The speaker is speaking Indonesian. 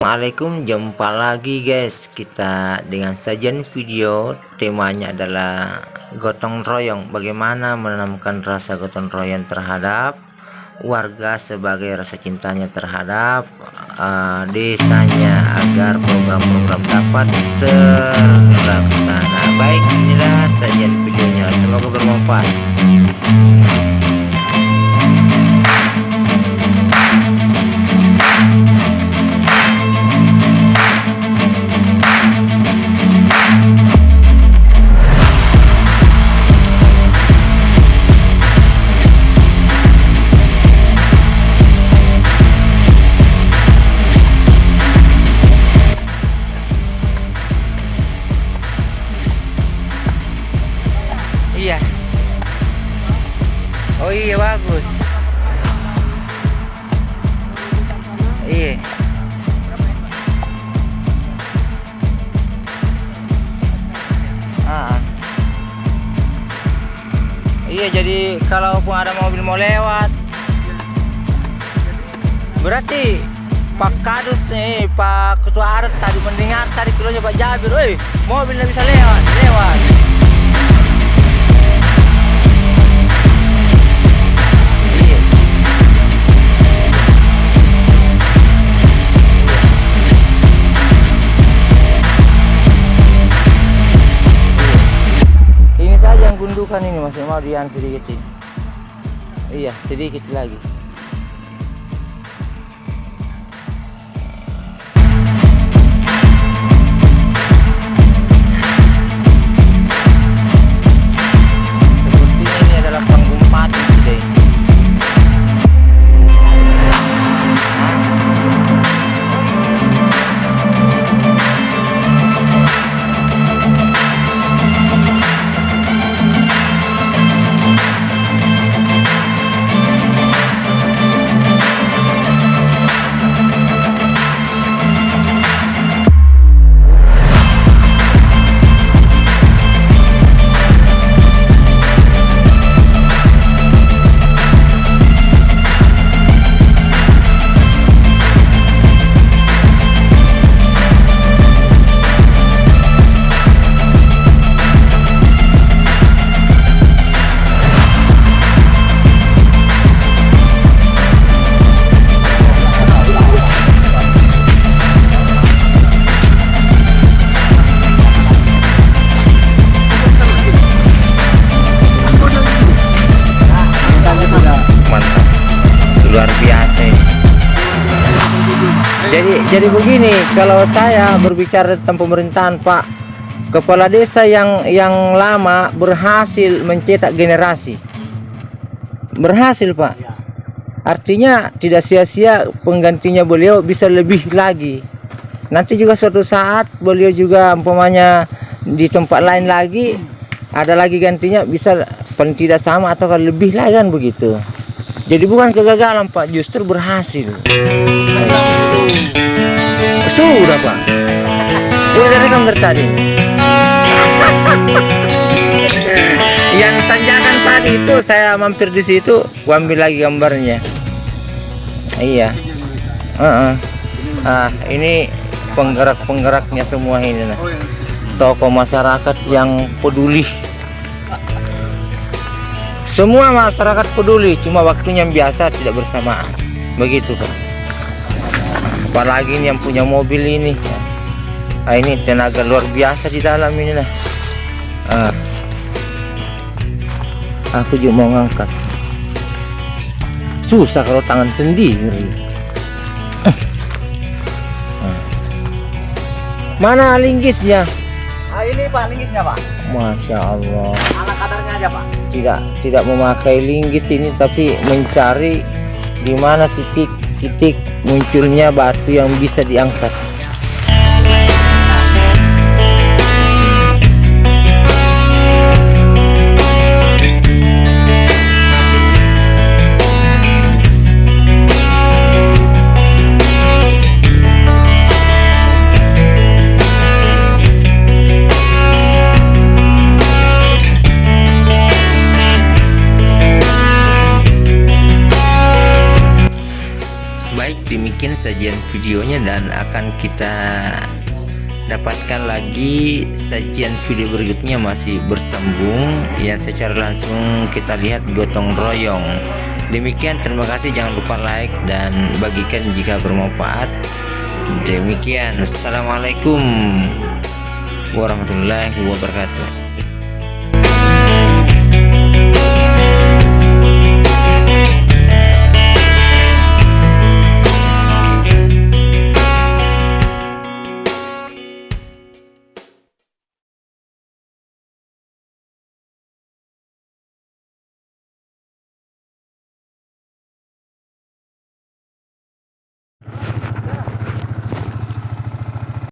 Assalamualaikum jumpa lagi guys. Kita dengan sajian video temanya adalah gotong royong. Bagaimana menanamkan rasa gotong royong terhadap warga sebagai rasa cintanya terhadap uh, desanya agar program-program dapat terlaksana. Baik inilah sajian videonya. Semoga bermanfaat iya bagus iya ah. iya jadi kalaupun ada mobil mau lewat berarti Pak Kadus nih Pak Ketua Adat tadi mendengar tadi kilonya Pak Jabir, woi mobilnya bisa lewat, lewat. Gundukan ini masih mau dian sedikit ini. Iya, sedikit lagi. Jadi jadi begini kalau saya berbicara tentang pemerintahan Pak kepala desa yang yang lama berhasil mencetak generasi. Berhasil Pak. Artinya tidak sia-sia penggantinya beliau bisa lebih lagi. Nanti juga suatu saat beliau juga umpamanya di tempat lain lagi ada lagi gantinya bisa paling tidak sama atau lebih lagi kan begitu jadi bukan kegagalan Pak. Justru berhasil. Sudah Pak. Udah rekam dari tadi? Yang tanjakan tadi itu saya mampir di situ ambil lagi gambarnya. Iya. Uh -uh. ah ini penggerak-penggeraknya semua ini nah. Tokoh masyarakat yang peduli semua masyarakat peduli cuma waktunya yang biasa tidak bersamaan. Begitu kan apalagi ini yang punya mobil ini. Nah, ini tenaga luar biasa di dalam ini nah. Ah. aku juga mau ngangkat. Susah kalau tangan sendiri. Ah. mana linggisnya ah, ini pak linggisnya pak? Masya Allah. Ala kadarnya aja pak? Tidak tidak memakai linggis ini tapi mencari di mana titik-titik munculnya batu yang bisa diangkat bikin sajian videonya dan akan kita dapatkan lagi sajian video berikutnya masih bersambung. Yang secara langsung kita lihat gotong royong. Demikian terima kasih. Jangan lupa like dan bagikan jika bermanfaat. Demikian assalamualaikum warahmatullahi wabarakatuh.